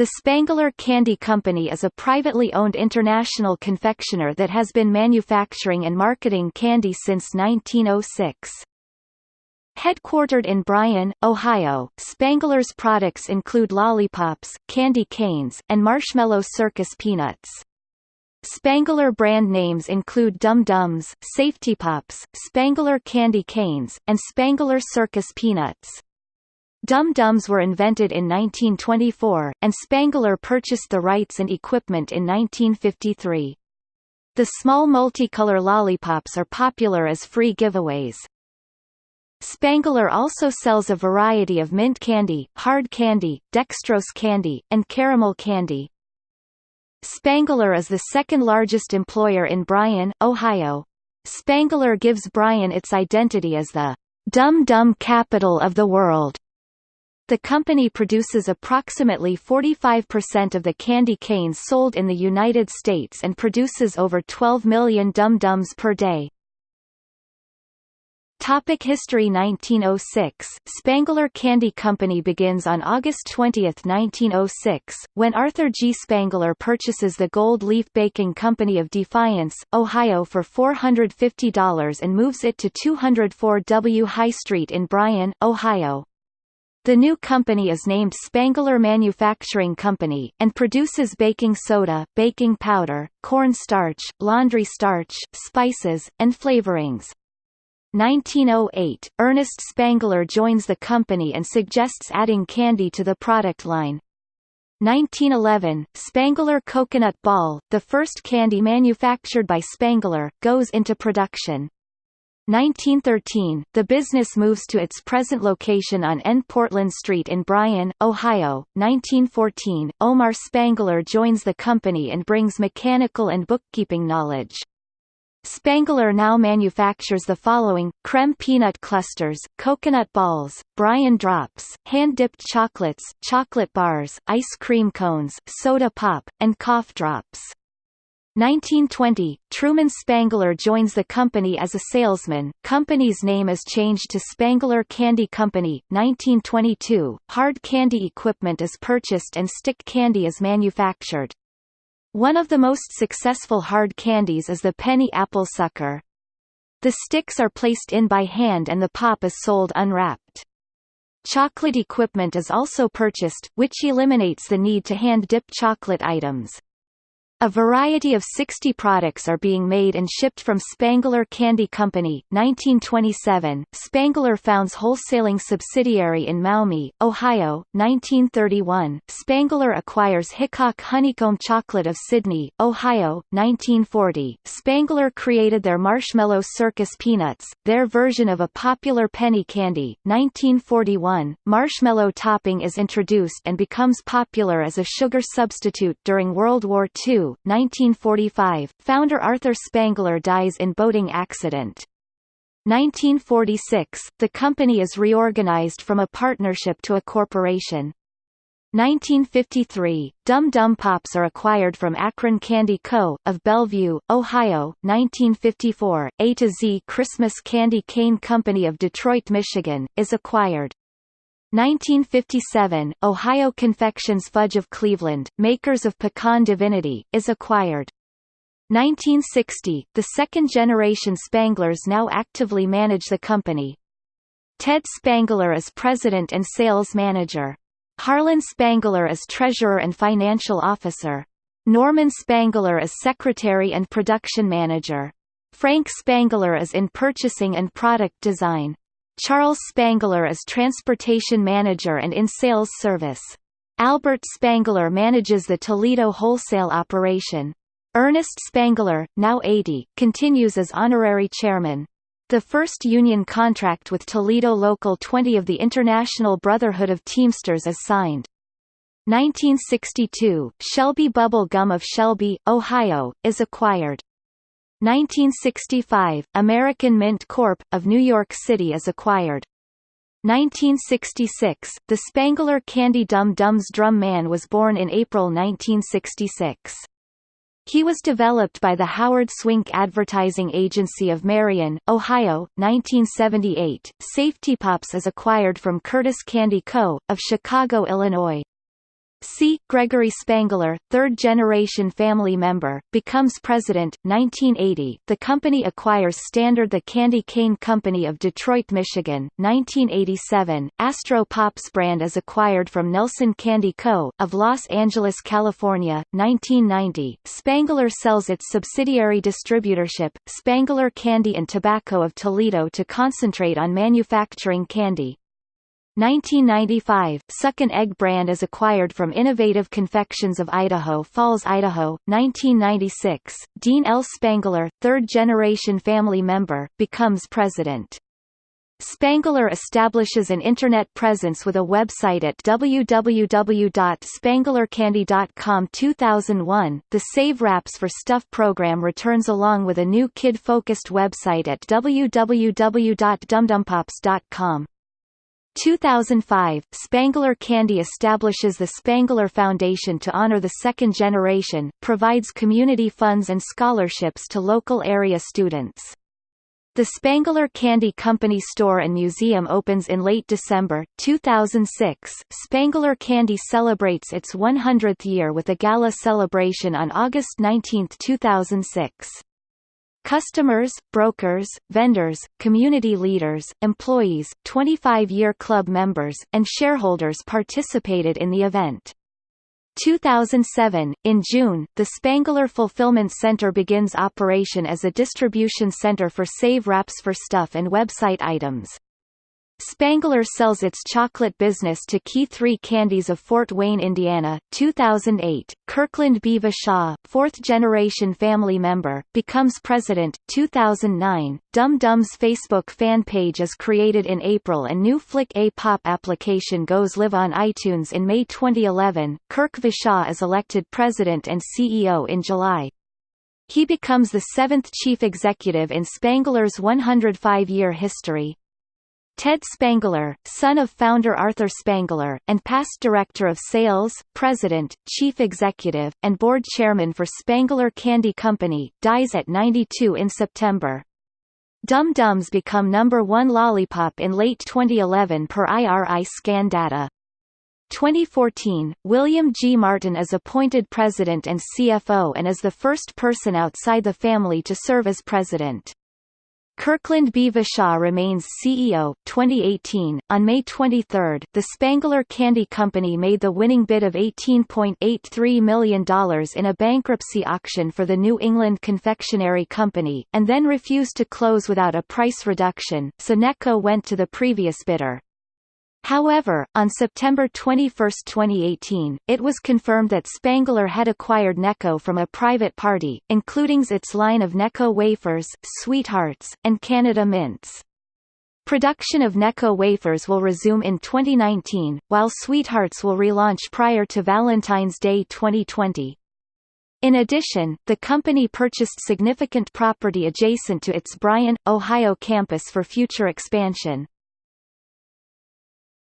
The Spangler Candy Company is a privately owned international confectioner that has been manufacturing and marketing candy since 1906. Headquartered in Bryan, Ohio, Spangler's products include lollipops, candy canes, and Marshmallow Circus peanuts. Spangler brand names include Dum Dums, Safety Pops, Spangler Candy Canes, and Spangler Circus Peanuts. Dum Dums were invented in 1924, and Spangler purchased the rights and equipment in 1953. The small multicolor lollipops are popular as free giveaways. Spangler also sells a variety of mint candy, hard candy, dextrose candy, and caramel candy. Spangler is the second largest employer in Bryan, Ohio. Spangler gives Bryan its identity as the Dum Dum capital of the world. The company produces approximately 45% of the candy canes sold in the United States and produces over 12 million Dum Dums per day. Topic History 1906 Spangler Candy Company begins on August 20, 1906, when Arthur G. Spangler purchases the Gold Leaf Baking Company of Defiance, Ohio for $450 and moves it to 204 W High Street in Bryan, Ohio. The new company is named Spangler Manufacturing Company, and produces baking soda, baking powder, corn starch, laundry starch, spices, and flavorings. 1908, Ernest Spangler joins the company and suggests adding candy to the product line. 1911, Spangler Coconut Ball, the first candy manufactured by Spangler, goes into production. 1913, the business moves to its present location on N. Portland Street in Bryan, Ohio. 1914, Omar Spangler joins the company and brings mechanical and bookkeeping knowledge. Spangler now manufactures the following, creme peanut clusters, coconut balls, Bryan drops, hand-dipped chocolates, chocolate bars, ice cream cones, soda pop, and cough drops. 1920, Truman Spangler joins the company as a salesman. Company's name is changed to Spangler Candy Company. 1922, hard candy equipment is purchased and stick candy is manufactured. One of the most successful hard candies is the penny apple sucker. The sticks are placed in by hand and the pop is sold unwrapped. Chocolate equipment is also purchased, which eliminates the need to hand-dip chocolate items. A variety of 60 products are being made and shipped from Spangler Candy Company. 1927, Spangler founds wholesaling subsidiary in Maumee, Ohio. 1931, Spangler acquires Hickok Honeycomb Chocolate of Sidney, Ohio. 1940, Spangler created their Marshmallow Circus Peanuts, their version of a popular penny candy. 1941, marshmallow topping is introduced and becomes popular as a sugar substitute during World War II. 1945, founder Arthur Spangler dies in boating accident. 1946, the company is reorganized from a partnership to a corporation. 1953, Dum Dum Pops are acquired from Akron Candy Co., of Bellevue, Ohio. 1954, A to Z Christmas Candy Cane Company of Detroit, Michigan, is acquired. 1957, Ohio Confections Fudge of Cleveland, makers of Pecan Divinity, is acquired. 1960, the second-generation Spanglers now actively manage the company. Ted Spangler is president and sales manager. Harlan Spangler is treasurer and financial officer. Norman Spangler is secretary and production manager. Frank Spangler is in purchasing and product design. Charles Spangler is transportation manager and in sales service. Albert Spangler manages the Toledo wholesale operation. Ernest Spangler, now 80, continues as honorary chairman. The first union contract with Toledo Local 20 of the International Brotherhood of Teamsters is signed. 1962, Shelby Bubble Gum of Shelby, Ohio, is acquired. 1965, American Mint Corp. of New York City is acquired. 1966, the Spangler Candy Dum Dums Drum Man was born in April 1966. He was developed by the Howard Swink Advertising Agency of Marion, Ohio, 1978. Safety Pops is acquired from Curtis Candy Co., of Chicago, Illinois. C. Gregory Spangler, third-generation family member, becomes president. 1980, the company acquires Standard the Candy Cane Company of Detroit, Michigan. 1987, Astro Pops brand is acquired from Nelson Candy Co. of Los Angeles, California. 1990, Spangler sells its subsidiary distributorship, Spangler Candy and Tobacco of Toledo to concentrate on manufacturing candy. 1995, Suck and Egg brand is acquired from Innovative Confections of Idaho Falls, Idaho. 1996, Dean L. Spangler, third-generation family member, becomes president. Spangler establishes an Internet presence with a website at www.spanglercandy.com 2001, the Save Wraps for Stuff program returns along with a new kid-focused website at www.dumdumpops.com. 2005, Spangler Candy establishes the Spangler Foundation to honor the second generation, provides community funds and scholarships to local area students. The Spangler Candy Company store and museum opens in late December, 2006. Spangler Candy celebrates its 100th year with a gala celebration on August 19, 2006. Customers, brokers, vendors, community leaders, employees, 25-year club members, and shareholders participated in the event. 2007, in June, the Spangler Fulfillment Center begins operation as a distribution center for Save Wraps for Stuff and website items. Spangler sells its chocolate business to Key 3 Candies of Fort Wayne, Indiana. 2008, Kirkland B. Vachon, fourth-generation family member, becomes president. 2009, Dum Dum's Facebook fan page is created in April and new Flick A Pop application goes live on iTunes in May 2011. Kirk Vachon is elected president and CEO in July. He becomes the seventh chief executive in Spangler's 105-year history. Ted Spangler, son of founder Arthur Spangler, and past director of sales, president, chief executive, and board chairman for Spangler Candy Company, dies at 92 in September. Dum Dums become number one lollipop in late 2011 per IRI scan data. 2014, William G. Martin is appointed president and CFO and is the first person outside the family to serve as president. Kirkland B. Vachon remains CEO. 2018. On May 23, the Spangler Candy Company made the winning bid of $18.83 million in a bankruptcy auction for the New England Confectionery Company, and then refused to close without a price reduction, so Necco went to the previous bidder. However, on September 21, 2018, it was confirmed that Spangler had acquired Necco from a private party, including its line of Necco wafers, Sweethearts, and Canada Mints. Production of Necco wafers will resume in 2019, while Sweethearts will relaunch prior to Valentine's Day 2020. In addition, the company purchased significant property adjacent to its Bryan, Ohio campus for future expansion.